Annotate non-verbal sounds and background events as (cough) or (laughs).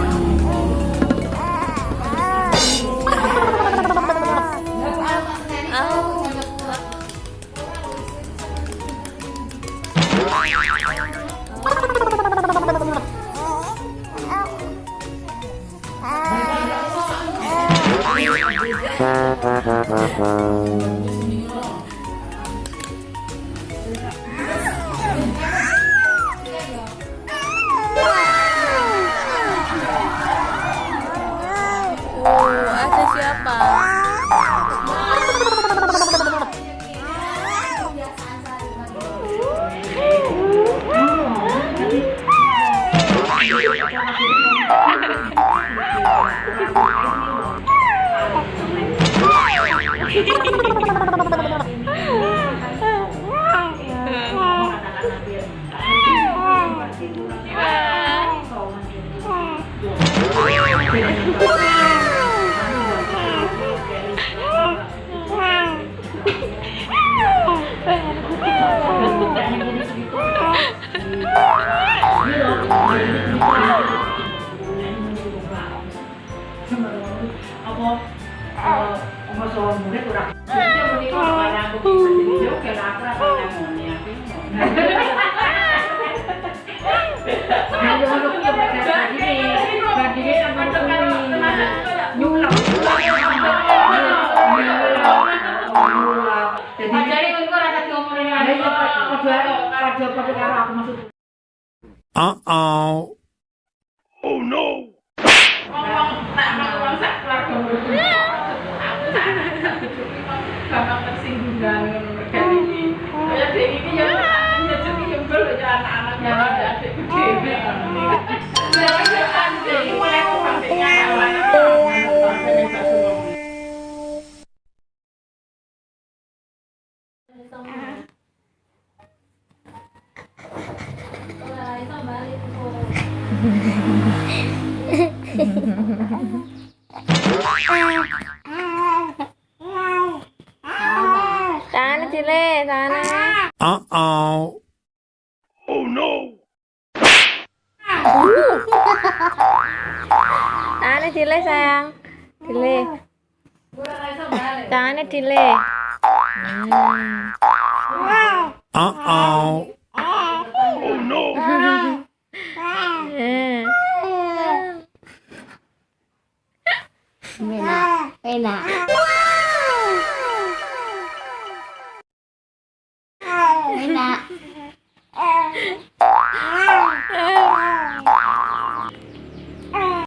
Oh, Ha ha ha. Apa eh kan ngono kuwi. Jadi ora ngomongin padha padha padha karo aku maksud. Uh-oh. Oh no! Ngomong tak ngomong sak keluarga Gampang tersinggung dan mereka ini. Ya dek ini ya ya jadi yang belum ya anak-anaknya ada adik gede. Ya ya Sana sana. Uh-oh. Oh no! (laughs) Cile sayang. Cile. Sana Cile. Hmm. Uh-oh. Oh no! (laughs) Enak. Enak.